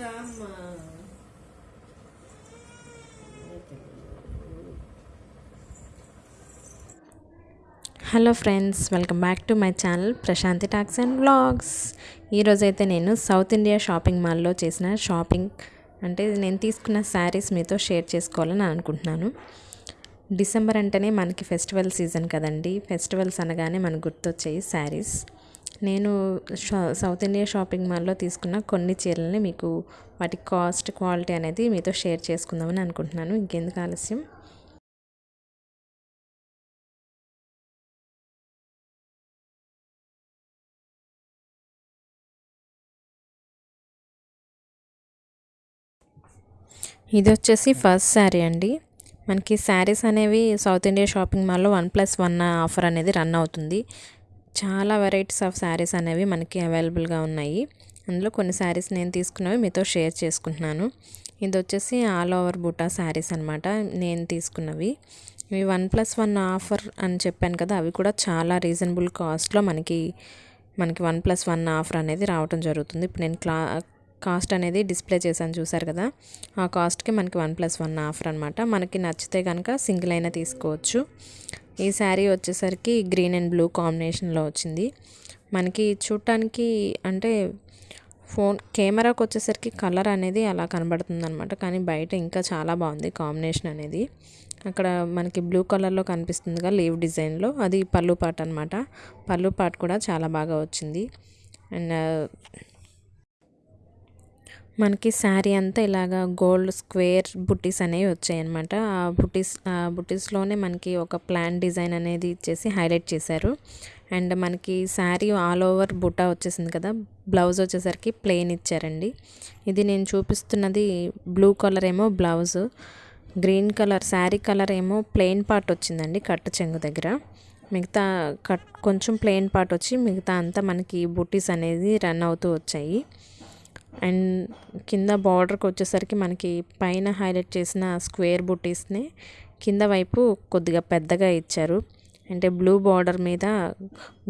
రామ్మా hello friends welcome back to my channel Prashanti talks and vlogs ఈరోజైతే నేను south India shopping మాల్లో చేసిన షాపింగ్ అంటే నేను తీసుకున్న శారీస్ మీతో షేర్ చేసుకోవాలని అనుకుంటున్నాను. డిసెంబర్ అంటేనే మనకి ఫెస్టివల్ సీజన్ కదండి. ఫెస్టివల్స్ అనగానే మనకు గుర్తొచ్చాయి శారీస్ నేను షా- సౌత్ ఇండియా షాపింగ్ మాల్లో తీసుకున్న కొన్ని చీరలని మీకు వాటి కాస్ట్ క్వాలిటీ అనేది మీతో షేర్ చేసుకుందామని అనుకుంటున్నాను. ఇంకెందుకు ఆలస్యం? ఇది వచ్చేసి ఫస్ట్ శారీ అండి. మనకి శారీస్ అనేవి సౌత్ ఇండియా షాపింగ్ మాల్లో వన్ ప్లస్ వన్ ఆఫర్ అనేది రన్ అవుతుంది. చాలా వెరైటీస్ ఆఫ్ శారీస్ అనేవి మనకి అవైలబుల్గా ఉన్నాయి. అందులో కొన్ని శారీస్ నేను తీసుకున్నవి మీతో షేర్ చేసుకుంటున్నాను. ఇది వచ్చేసి ఆల్ ఓవర్ బూటా శారీస్ అనమాట నేను తీసుకున్నవి. ఇవి వన్ ప్లస్ వన్ ఆఫర్ అని చెప్పాను కదా అవి కూడా చాలా రీజనబుల్ కాస్ట్లో మనకి మనకి వన్ ప్లస్ వన్ ఆఫర్ అనేది రావటం జరుగుతుంది. ఇప్పుడు నేను క్లా కాస్ట్ అనేది డిస్ప్లే చేశాను చూసారు కదా ఆ కాస్ట్కి మనకి వన్ ప్లస్ వన్ ఆఫర్ అనమాట మనకి నచ్చితే కనుక సింగిల్ అయినా తీసుకోవచ్చు. ఈ శారీ వచ్చేసరికి గ్రీన్ అండ్ బ్లూ కాంబినేషన్లో వచ్చింది. మనకి చూడటానికి అంటే ఫోన్ కెమెరాకు వచ్చేసరికి కలర్ అనేది అలా కనబడుతుంది అనమాట కానీ బయట ఇంకా చాలా బాగుంది కాంబినేషన్ అనేది. అక్కడ మనకి బ్లూ కలర్లో కనిపిస్తుందిగా లీవ్ డిజైన్లో. అది పళ్ళు పాట అనమాట పళ్ళు పాట కూడా చాలా బాగా వచ్చింది. అండ్ మనకి శారీ అంతా ఇలాగా గోల్డ్ స్క్వేర్ బుట్టీస్ అనేవి వచ్చాయి అనమాట ఆ బుట్టీస్ ఆ బుట్టీస్లోనే మనకి ఒక ప్లాన్ డిజైన్ అనేది ఇచ్చేసి హైలైట్ చేశారు. అండ్ మనకి శారీ ఆల్ ఓవర్ బుటా వచ్చేసింది కదా బ్లౌజ్ వచ్చేసరికి ప్లెయిన్ ఇచ్చారండి. ఇది నేను చూపిస్తున్నది బ్లూ కలర్ ఏమో blouse green colour sari colour ఏమో ప్లెయిన్ పార్ట్ వచ్చిందండి కట్టు చెంగు దగ్గర. మిగతా కట్ కొంచెం ప్లెయిన్ పార్ట్ వచ్చి మిగతా అంతా మనకి బుట్టీస్ అనేది రన్ అవుతూ వచ్చాయి. అండ్ కింద బార్డర్కి వచ్చేసరికి మనకి పైన హైలైట్ చేసిన స్క్వేర్ బుటీస్ని కింద వైపు కొద్దిగా పెద్దగా ఇచ్చారు. అంటే బ్లూ బార్డర్ మీద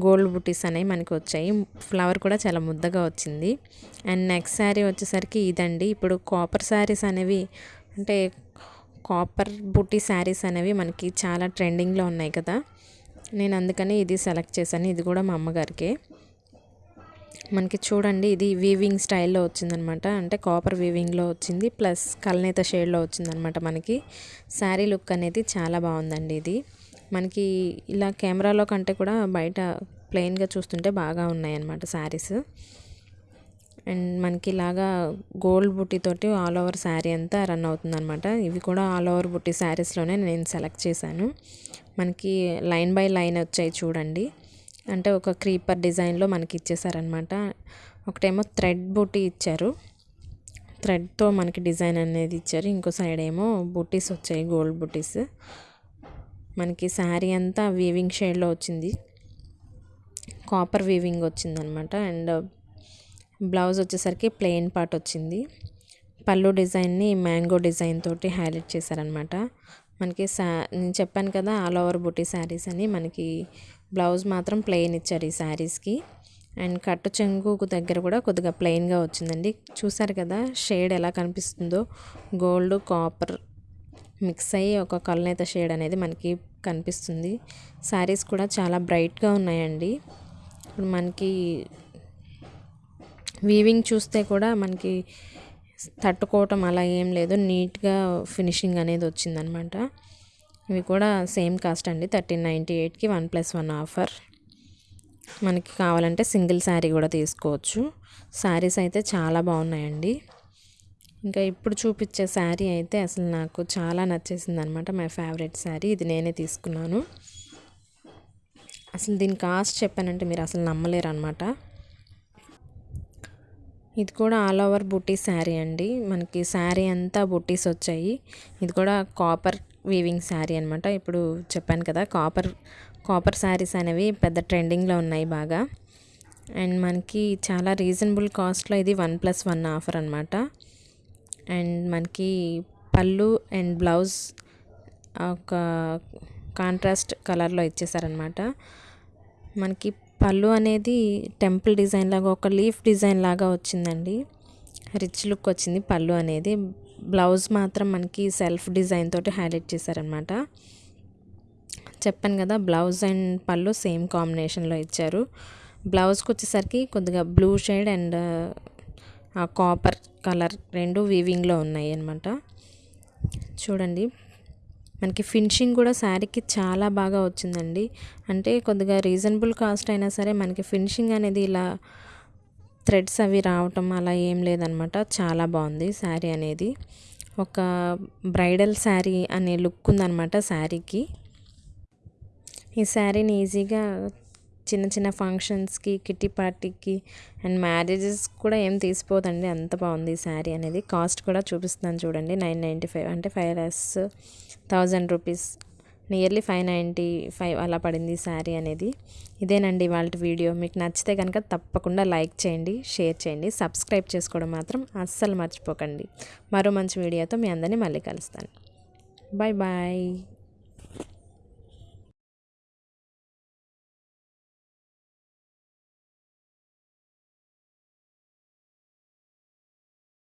గోల్డ్ బుట్టీస్ అనేవి మనకి వచ్చాయి. ఫ్లవర్ కూడా చాలా ముద్దగా వచ్చింది. అండ్ నెక్స్ట్ శారీ వచ్చేసరికి ఇదండి. ఇప్పుడు కాపర్ శారీస్ అనేవి అంటే కాపర్ బుట్టి శారీస్ అనేవి మనకి చాలా ట్రెండింగ్లో ఉన్నాయి కదా. నేను అందుకని ఇది సెలెక్ట్ చేశాను. ఇది కూడా మా అమ్మగారికే. మనకి చూడండి ఇది వీవింగ్ స్టైల్లో వచ్చిందనమాట. అంటే కాపర్ వీవింగ్లో వచ్చింది ప్లస్ కల్నేత షేడ్లో వచ్చిందనమాట మనకి. శారీ లుక్ అనేది చాలా బాగుందండి ఇది. మనకి ఇలా కెమెరాలో కంటే కూడా బయట ప్లెయిన్గా చూస్తుంటే బాగా ఉన్నాయన్నమాట శారీస్ అండ్ మనకి ఇలాగా గోల్డ్ బుట్టితోటి ఆల్ ఓవర్ శారీ అంతా రన్ అవుతుందన్నమాట. ఇవి కూడా ఆల్ ఓవర్ బుట్టి శారీస్లోనే నేను సెలెక్ట్ చేశాను. మనకి లైన్ బై లైన్ వచ్చాయి చూడండి. అంటే ఒక క్రీపర్ డిజైన్లో మనకి ఇచ్చేసారనమాట ఒకటేమో థ్రెడ్ బూటీ ఇచ్చారు. థ్రెడ్తో మనకి డిజైన్ అనేది ఇచ్చారు. ఇంకో సైడ్ ఏమో బూటీస్ వచ్చాయి గోల్డ్ బూటీస్. మనకి శారీ అంతా వీవింగ్ షేడ్లో వచ్చింది. కాపర్ వీవింగ్ వచ్చిందనమాట. అండ్ బ్లౌజ్ వచ్చేసరికి ప్లెయిన్ పార్ట్ వచ్చింది. పళ్ళు డిజైన్ని మ్యాంగో డిజైన్ తోటి హైలైట్ చేశారనమాట. మనకి సా నేను చెప్పాను కదా ఆల్ ఓవర్ బుటీ శారీస్ అని మనకి బ్లౌజ్ మాత్రం ప్లెయిన్ ఇచ్చారు ఈ శారీస్కి అండ్ కట్టు చెంగుకు దగ్గర కూడా కొద్దిగా ప్లెయిన్గా వచ్చిందండి. చూసారు కదా షేడ్ ఎలా కనిపిస్తుందో? గోల్డ్ కాపర్ మిక్స్ అయ్యి ఒక కల్నేత షేడ్ అనేది మనకి కనిపిస్తుంది. శారీస్ కూడా చాలా బ్రైట్గా ఉన్నాయండి. ఇప్పుడు మనకి వీవింగ్ చూస్తే కూడా మనకి తట్టుకోవటం అలా ఏం లేదు. నీట్గా ఫినిషింగ్ అనేది వచ్చిందనమాట. ఇవి కూడా సేమ్ కాస్ట్ అండి. థర్టీన్ నైంటీ ఎయిట్కి వన్ ప్లస్ వన్ ఆఫర్. మనకి కావాలంటే సింగిల్ శారీ కూడా తీసుకోవచ్చు. శారీస్ అయితే చాలా బాగున్నాయండి. ఇంకా ఇప్పుడు చూపించే శారీ అయితే అసలు నాకు చాలా నచ్చేసింది అనమాట మై ఫేవరెట్ శారీ. ఇది నేనే తీసుకున్నాను. అసలు దీని కాస్ట్ చెప్పానంటే మీరు అసలు నమ్మలేరు అనమాట ఇది కూడా ఆల్ ఓవర్ బుట్టి శారీ అండి. మనకి శారీ అంతా బుట్టీస్ వచ్చాయి. ఇది కూడా కాపర్ వీవింగ్ శారీ అనమాట ఇప్పుడు చెప్పాను కదా కాపర్ కాపర్ శారీస్ అనేవి పెద్ద ట్రెండింగ్లో ఉన్నాయి బాగా. అండ్ మనకి చాలా రీజనబుల్ కాస్ట్లో ఇది వన్ ప్లస్ వన్ ఆఫర్ అనమాట అండ్ మనకి పళ్ళు అండ్ బ్లౌజ్ ఒక కాంట్రాస్ట్ కలర్లో ఇచ్చేసారనమాట మనకి పళ్ళు అనేది టెంపుల్ డిజైన్ లాగా ఒక లీఫ్ డిజైన్ లాగా వచ్చిందండి. రిచ్ లుక్ వచ్చింది పళ్ళు అనేది. బ్లౌజ్ మాత్రం మనకి సెల్ఫ్ డిజైన్ తోటి హైలైట్ చేశారనమాట చెప్పాను కదా బ్లౌజ్ అండ్ పళ్ళు సేమ్ కాంబినేషన్లో ఇచ్చారు. బ్లౌజ్కి వచ్చేసరికి కొద్దిగా blue shade and copper colour రెండు వీవింగ్లో ఉన్నాయి అనమాట చూడండి. మనకి ఫినిషింగ్ కూడా శారీకి చాలా బాగా వచ్చిందండి. అంటే కొద్దిగా రీజనబుల్ కాస్ట్ అయినా సరే మనకి ఫినిషింగ్ అనేది ఇలా థ్రెడ్స్ అవి రావటం అలా ఏం లేదనమాట. చాలా బాగుంది శారీ అనేది. ఒక బ్రైడల్ శారీ అనే లుక్ ఉందన్నమాట శారీకి. ఈ శారీని ఈజీగా చిన్న చిన్న ఫంక్షన్స్కి కిట్టి పార్టీకి అండ్ మ్యారేజెస్ కూడా ఏం తీసిపోదండి. అంత బాగుంది ఈ శారీ అనేది. కాస్ట్ కూడా చూపిస్తున్నాను చూడండి. నైన్ నైంటీ ఫైవ్ అంటే five less thousand rupees nearly five ninety five అలా పడింది ఈ శారీ అనేది. ఇదేనండి వాళ్ళ వీడియో మీకు నచ్చితే కనుక తప్పకుండా లైక్ చేయండి షేర్ చేయండి సబ్స్క్రైబ్ చేసుకోవడం మాత్రం అస్సలు మర్చిపోకండి. మరో మంచి వీడియోతో మీ అందరినీ మళ్ళీ కలుస్తాను. Bye bye